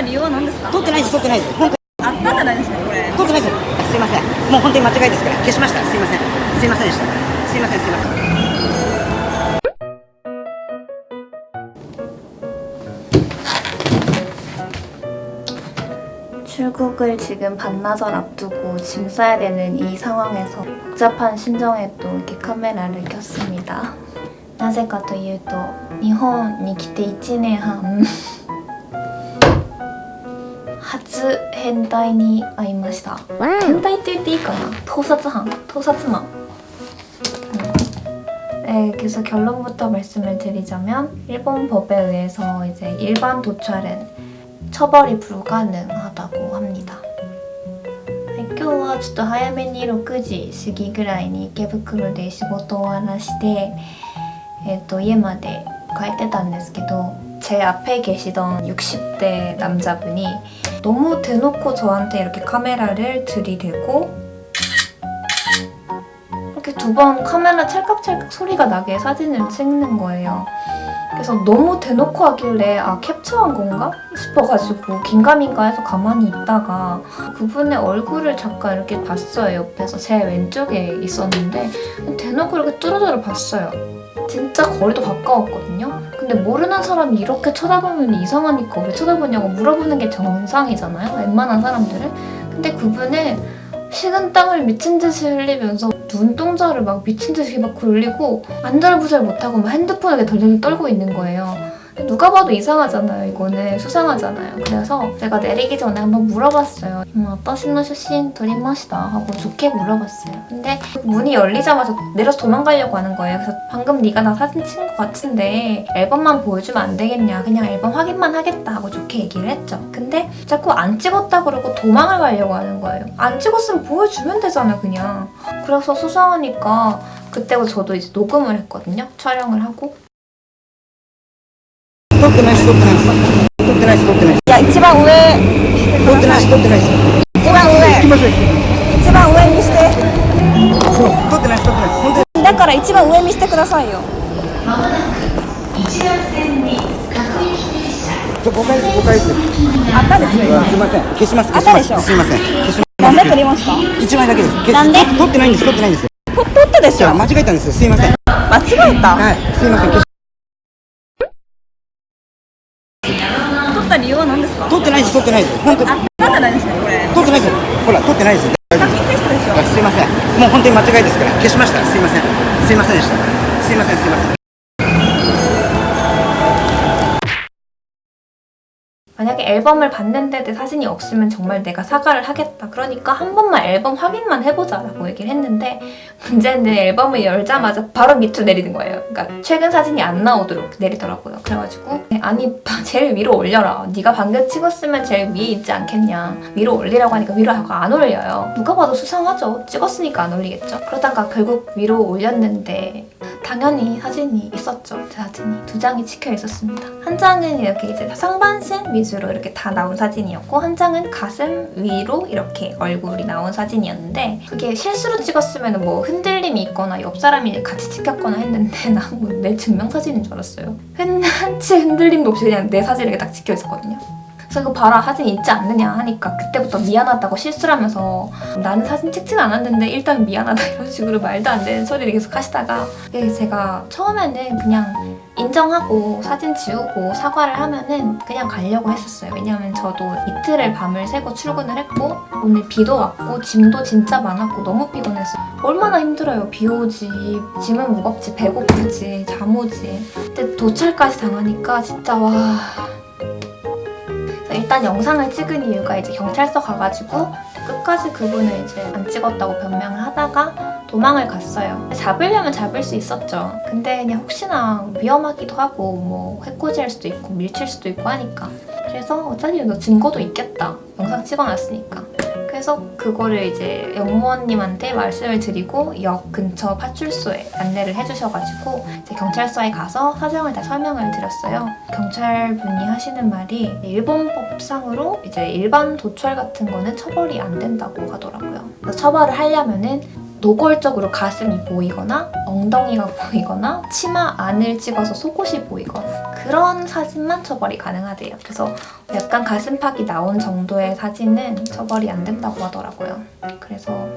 った理由は何ですか撮ってないです撮ってないです本当あったじゃないですかこれに撮ってないですすいませんもう本当に間違いですから消しましたすいませんすいませんでしたすいませんすいません 출국을 지금 반나절 앞두고 짐 싸야 되는 이 상황에서 복잡한 심정에 또 이렇게 카메라를 켰습니다. なぜかというと日本に来て1年半 初変態に会いました変態って言っていいかな盗撮犯盗撮魔네, 그래서 결론부터 말씀을 드리자면 일본 법에 의해서 이제 일반 도찰은 처벌이 불가능하다고 합니다. 今日はちょっと早めに6時過ぎぐらいに池袋で仕事を終わらして、えっと家まで帰ってたんですけど 제 앞에 계시던 60대 남자분이 너무 대놓고 저한테 이렇게 카메라를 들이대고 이렇게 두 번 카메라 찰칵찰칵 소리가 나게 사진을 찍는 거예요. 그래서 너무 대놓고 하길래 아 캡처한 건가? 싶어가지고 긴가민가 해서 가만히 있다가 그분의 얼굴을 잠깐 이렇게 봤어요. 옆에서 제 왼쪽에 있었는데 대놓고 이렇게 뚜루뚜루 봤어요. 진짜 거리도 가까웠거든요. 근데 모르는 사람이 이렇게 쳐다보면 이상하니까 왜 쳐다보냐고 물어보는 게 정상이잖아요. 웬만한 사람들은. 근데 그분은 식은 땀을 미친 듯이 흘리면서 눈동자를 막 미친 듯이 막 굴리고 안절부절 못하고 막 핸드폰을 덜덜 떨고 있는 거예요. 누가 봐도 이상하잖아요. 이거는 수상하잖아요. 그래서 제가 내리기 전에 한번 물어봤어요. 음, 어떠신노 슈신 도리마시다 하고 좋게 물어봤어요. 근데 문이 열리자마자 내려서 도망가려고 하는 거예요. 그래서 방금 네가 나 사진 찍은 것 같은데 앨범만 보여주면 안 되겠냐. 그냥 앨범 확인만 하겠다 하고 좋게 얘기를 했죠. 근데 자꾸 안 찍었다 그러고 도망을 가려고 하는 거예요. 안 찍었으면 보여주면 되잖아 그냥. 그래서 수상하니까 그때부터 저도 이제 녹음을 했거든요. 촬영을 하고 撮ってないです。撮ってないです。撮ってないです撮ってないですいや一番上撮ってないです。撮ってないです。一番上行きましょう一番上にしてそう撮ってないです撮ってないです。本当にだから一番上にしてくださいよちょ誤解です。誤解ですあったです。よすいません消します。消しまあったですしょ。すいません。消します。なんで撮りました。一枚だけですなんで撮撮ってないんです撮ってないん。ですと撮ったでしょ間違えたんです。すいません間違えたはいす。いません消し撮った理由は何ですか？撮ってないです撮ってないです。本当に。あったないですか？これ撮ってないですほら撮ってないです写真テストでしょあすいません。もう本当に間違いですから。消しました。すいません。すいませんでした。すいませんすいません 만약에 앨범을 봤는데 내 사진이 없으면 정말 내가 사과를 하겠다. 그러니까 한 번만 앨범 확인만 해보자 라고 얘기를 했는데 문제는 앨범을 열자마자 바로 밑으로 내리는 거예요. 그러니까 최근 사진이 안 나오도록 내리더라고요. 그래가지고 아니 제일 위로 올려라. 네가 방금 찍었으면 제일 위에 있지 않겠냐. 위로 올리라고 하니까 위로 하고 안 올려요. 누가 봐도 수상하죠. 찍었으니까 안 올리겠죠. 그러다가 결국 위로 올렸는데 당연히 사진이 있었죠. 제 사진이 두 장이 찍혀 있었습니다. 한 장은 이렇게 이제 상반신 위주 로 이렇게 다 나온 사진이었고 한 장은 가슴 위로 이렇게 얼굴이 나온 사진이었는데 그게 실수로 찍었으면 뭐 흔들림이 있거나 옆 사람이 같이 찍혔거나 했는데 난내 증명사진인 줄 알았어요. 흔한치 흔들림도 없이 그냥 내 이렇게 딱 찍혀 있었거든요. 그래서 이거 봐라 사진 있지 않느냐 하니까 그때부터 미안하다고 실수를 하면서 나는 사진 찍진 않았는데 일단 미안하다 이런 식으로 말도 안 되는 소리를 계속 하시다가 이게 제가 처음에는 그냥 인정하고 사진 지우고 사과를 하면은 그냥 가려고 했었어요. 왜냐면 저도 이틀을 밤을 새고 출근을 했고 오늘 비도 왔고 짐도 진짜 많았고 너무 피곤했어요 얼마나 힘들어요. 비 오지 짐은 무겁지 배고프지 잠 오지. 근데 도찰까지 당하니까 진짜 와 일단 영상을 찍은 이유가 이제 경찰서 가가지고 끝까지 그분을 이제 안 찍었다고 변명을 하다가 도망을 갔어요. 잡으려면 잡을 수 있었죠. 근데 그냥 혹시나 위험하기도 하고 뭐 해코지할 수도 있고 밀칠 수도 있고 하니까 그래서 어차피 너 증거도 있겠다. 영상 찍어놨으니까. 그래서 그거를 이제 영무원님한테 말씀을 드리고 역 근처 파출소에 안내를 해주셔가지고 경찰서에 가서 사정을 다 설명을 드렸어요. 경찰분이 하시는 말이 일본법상으로 이제 일반 도철 같은 거는 처벌이 안 된다고 하더라고요. 처벌을 하려면은 노골적으로 가슴이 보이거나 엉덩이가 보이거나 치마 안을 찍어서 속옷이 보이거나 그런 사진만 처벌이 가능하대요. 그래서 약간 가슴팍이 나온 정도의 사진은 처벌이 안 된다고 하더라고요. 그래서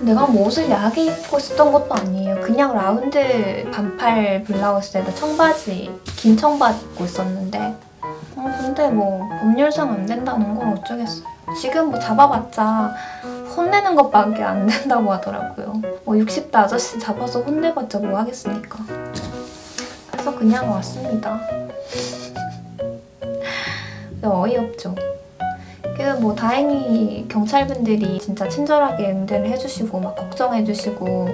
내가 뭐 옷을 야하게 입고 있었던 것도 아니에요. 그냥 라운드 반팔 블라우스에다 청바지, 긴 청바지 입고 있었는데 어, 근데 뭐 법률상 안 된다는 건 어쩌겠어요. 지금 뭐 잡아봤자 혼내는 것밖에 안 된다고 하더라고요. 뭐 60대 아저씨 잡아서 혼내봤자 뭐 하겠습니까. 그래서 그냥 왔습니다. 근데 어이없죠. 그 뭐 다행히 경찰분들이 진짜 친절하게 응대를 해주시고 막 걱정해주시고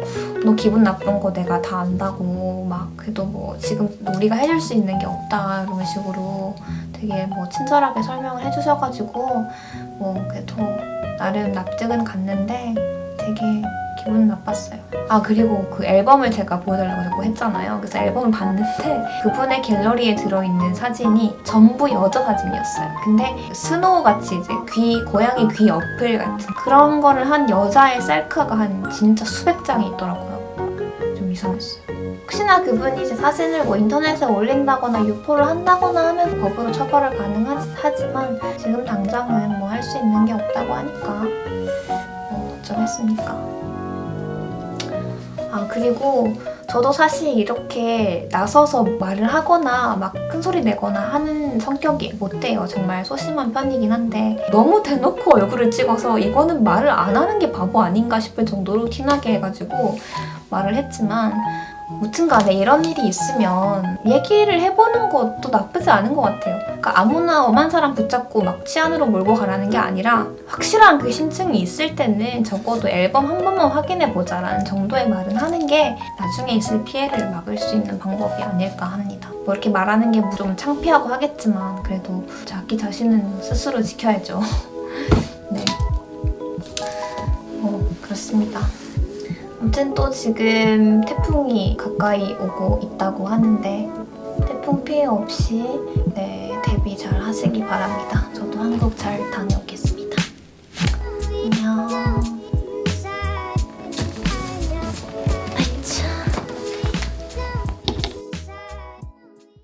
너 기분 나쁜 거 내가 다 안다고 막 그래도 뭐 지금 우리가 해줄 수 있는 게 없다 이런 식으로 되게 뭐 친절하게 설명을 해주셔가지고 뭐 그래도 나름 납득은 갔는데 되게 기분 나빴어요. 아 그리고 그 앨범을 제가 보여달라고 자꾸 했잖아요. 그래서 앨범을 봤는데 그분의 갤러리에 들어있는 사진이 전부 여자 사진이었어요. 근데 스노우 같이 이제 귀 고양이 귀 어플 같은 그런 거를 한 여자의 셀카가 한 진짜 수백 장이 있더라고요. 좀 이상했어요. 혹시나 그분이 이제 사진을 뭐 인터넷에 올린다거나 유포를 한다거나 하면 법으로 처벌을 가능하지만 지금 당장은 뭐 할 수 있는 게 없다고 하니까 뭐 어쩌겠습니까. 아 그리고 저도 사실 이렇게 나서서 말을 하거나 막 큰 소리 내거나 하는 성격이 못 돼요. 정말 소심한 편이긴 한데 너무 대놓고 얼굴을 찍어서 이거는 말을 안 하는 게 바보 아닌가 싶을 정도로 티나게 해가지고 말을 했지만 무튼 간에 이런 일이 있으면 얘기를 해보는 것도 나쁘지 않은 것 같아요. 그러니까 아무나 엄한 사람 붙잡고 막 치안으로 몰고 가라는 게 아니라 확실한 그 심증이 있을 때는 적어도 앨범 한 번만 확인해보자 라는 정도의 말은 하는 게 나중에 있을 피해를 막을 수 있는 방법이 아닐까 합니다. 뭐 이렇게 말하는 게 좀 창피하고 하겠지만 그래도 자기 자신은 스스로 지켜야죠. 네. 어, 그렇습니다. 아무튼 또 지금 태풍이 가까이 오고 있다고 하는데 태풍 피해 없이 네, 대비 잘 하시기 바랍니다. 저도 한국 잘 다녀오겠습니다.